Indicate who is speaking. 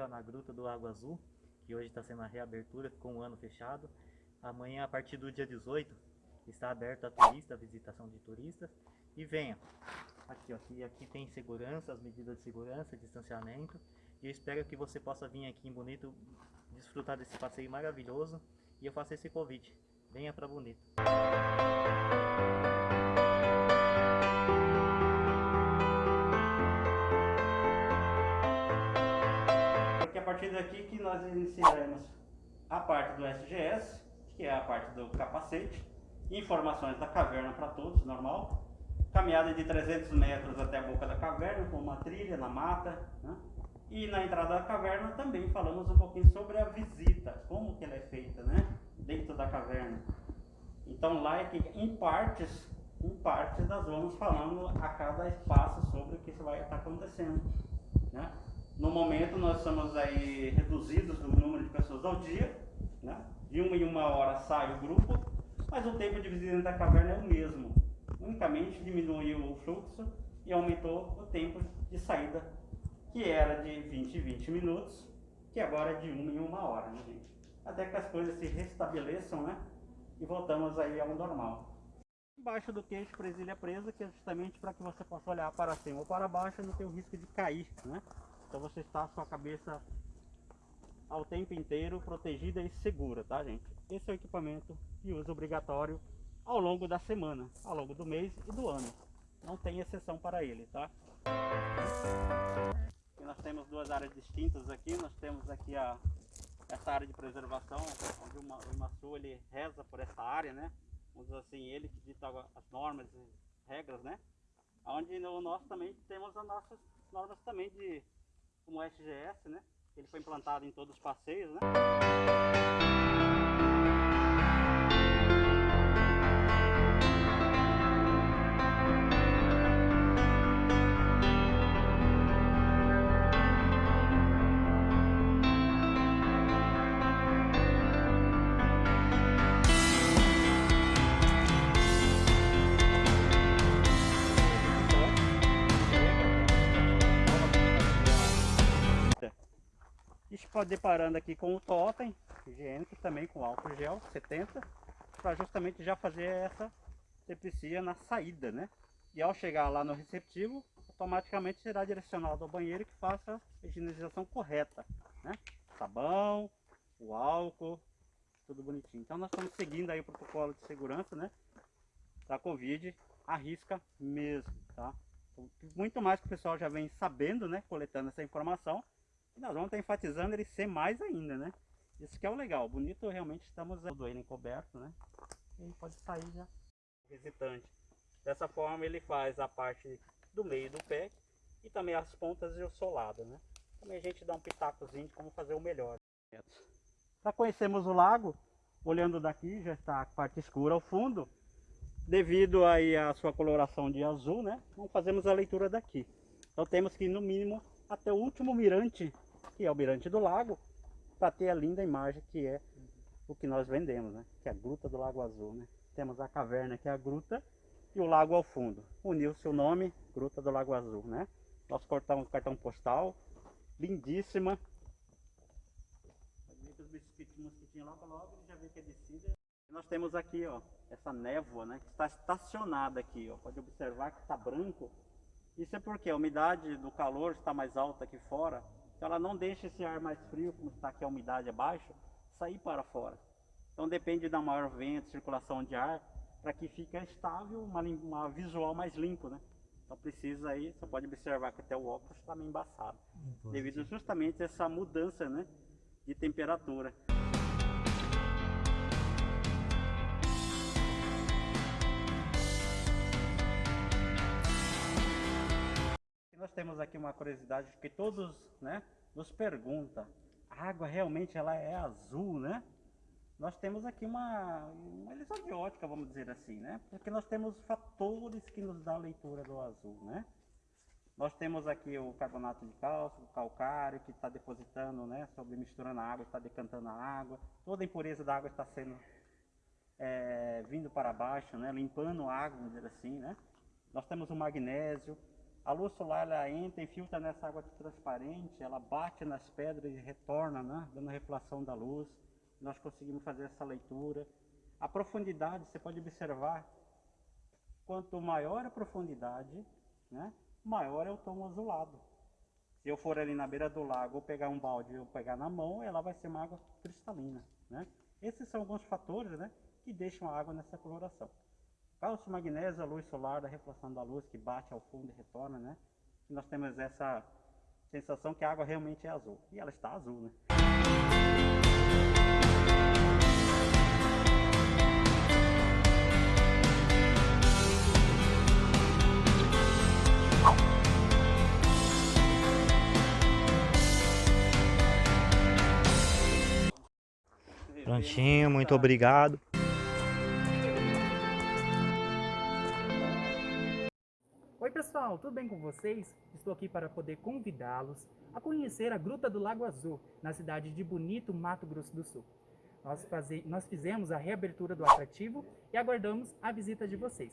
Speaker 1: ó, na Gruta do Lago Azul, que hoje está sendo a reabertura, ficou um ano fechado. Amanhã, a partir do dia 18, está aberto a turista, a visitação de turistas. E venha. Aqui, ó, aqui, aqui tem segurança, as medidas de segurança, distanciamento. E eu espero que você possa vir aqui em Bonito desfrutar desse passeio maravilhoso. E eu faço esse convite. Venha para Bonito.
Speaker 2: Porque partir daqui que nós iniciaremos a parte do SGS, que é a parte do capacete, informações da caverna para todos, normal. Caminhada de 300 metros até a boca da caverna, com uma trilha na mata. Né? E na entrada da caverna também falamos um pouquinho sobre a visita, como que ela é feita, né? Dentro da caverna. Então lá é que em partes, em partes nós vamos falando a cada espaço sobre o que vai estar acontecendo. Né? No momento nós estamos aí reduzidos no número de pessoas ao dia, né? de uma em uma hora sai o grupo, mas o tempo de visita da caverna é o mesmo. Unicamente diminuiu o fluxo e aumentou o tempo de saída, que era de 20 e 20 minutos, que agora é de uma em uma hora, né, gente? Até que as coisas se restabeleçam, né? E voltamos aí ao normal. Embaixo do queixo, presilha presa, que é justamente para que você possa olhar para cima ou para baixo e não ter o risco de cair, né? Então você está com a cabeça ao tempo inteiro protegida e segura, tá gente? Esse é o equipamento de uso obrigatório ao longo da semana, ao longo do mês e do ano. Não tem exceção para ele, tá? E nós temos duas áreas distintas aqui, nós temos aqui a, essa área de preservação, onde o, o Imaçu ele reza por essa área, né? Vamos assim, ele que dita as normas e regras, né? Onde no, nós também temos as nossas normas também de como SGS, né? Ele foi implantado em todos os passeios, né? Deparando aqui com o totem higiênico, também com álcool gel 70, para justamente já fazer essa sepsia na saída, né? E ao chegar lá no receptivo, automaticamente será direcionado ao banheiro que faça a higienização correta, né? Sabão, o álcool, tudo bonitinho. Então nós estamos seguindo aí o protocolo de segurança, né? Da Covid, arrisca mesmo, tá? Muito mais que o pessoal já vem sabendo, né? Coletando essa informação, nós vamos estar enfatizando ele ser mais ainda, né? Isso que é o legal. Bonito, realmente estamos todo ele encoberto, né? Ele pode sair já visitante. Dessa forma ele faz a parte do meio do pé e também as pontas e o solado, né? Também a gente dá um pitacozinho de como fazer o melhor. Para conhecermos o lago, olhando daqui já está a parte escura ao fundo. Devido aí à sua coloração de azul, né? Não fazemos a leitura daqui. Então temos que no mínimo até o último mirante, que é o mirante do lago, para ter a linda imagem que é o que nós vendemos, né? Que é a Gruta do Lago Azul, né? Temos a caverna que é a gruta e o lago ao fundo. Uniu seu nome, Gruta do Lago Azul, né? Nosso cartão, cartão postal, lindíssima. É. Nós temos aqui, ó, essa névoa, né? Que está estacionada aqui, ó. Pode observar que está branco isso é porque a umidade do calor está mais alta aqui fora, então ela não deixa esse ar mais frio, como está aqui a umidade abaixo, sair para fora. Então depende da maior vento, circulação de ar, para que fique estável, uma, uma, visual mais limpo, né? Então precisa aí, você pode observar que até o óculos está meio embaçado, devido justamente a essa mudança, né, de temperatura. nós temos aqui uma curiosidade que todos né, nos perguntam. A água realmente ela é azul, né? Nós temos aqui uma, uma ilusão de ótica, vamos dizer assim, né? Porque nós temos fatores que nos dão a leitura do azul, né? Nós temos aqui o carbonato de cálcio, o calcário, que está depositando, né? Sobre misturando a água, está decantando a água. Toda a impureza da água está sendo é, vindo para baixo, né? Limpando a água, vamos dizer assim, né? Nós temos o magnésio, A luz solar ela entra e filtra nessa água transparente, ela bate nas pedras e retorna, né? dando reflação da luz. Nós conseguimos fazer essa leitura. A profundidade, você pode observar, quanto maior a profundidade, né? maior é o tom azulado. Se eu for ali na beira do lago, ou pegar um balde ou pegar na mão, ela vai ser uma água cristalina. Né? Esses são alguns fatores né, que deixam a água nessa coloração. Cálcio, magnésio, a luz solar, a reflexão da luz que bate ao fundo e retorna, né? E nós temos essa sensação que a água realmente é azul. E ela está azul, né?
Speaker 1: Prontinho, muito obrigado.
Speaker 3: Pessoal, tudo bem com vocês? Estou aqui para poder convidá-los a conhecer a Gruta do Lago Azul, na cidade de Bonito, Mato Grosso do Sul. Nós, faze... Nós fizemos a reabertura do atrativo e aguardamos a visita de vocês.